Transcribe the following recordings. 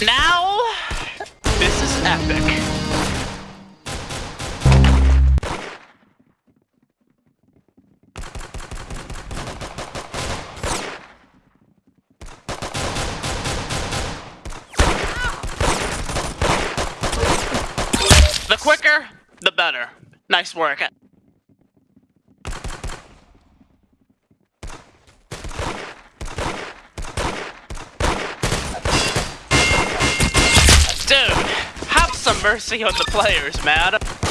Now, this is epic. The quicker, the better. Nice work. Mercy on the players, man.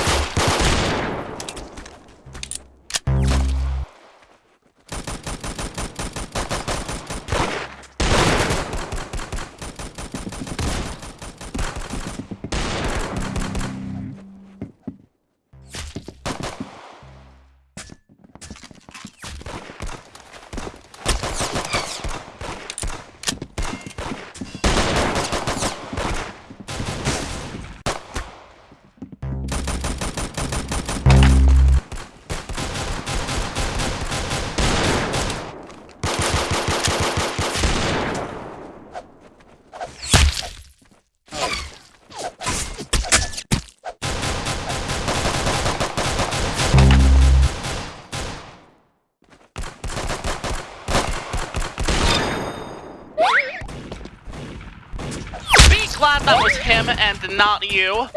Glad that was him and not you.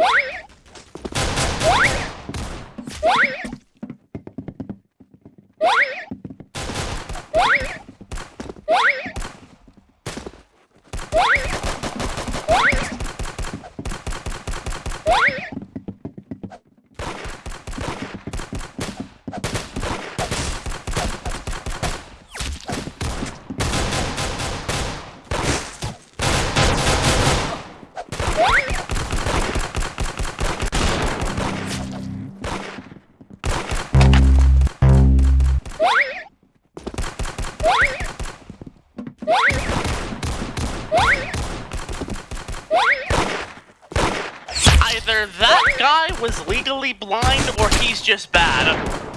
Either that guy was legally blind or he's just bad.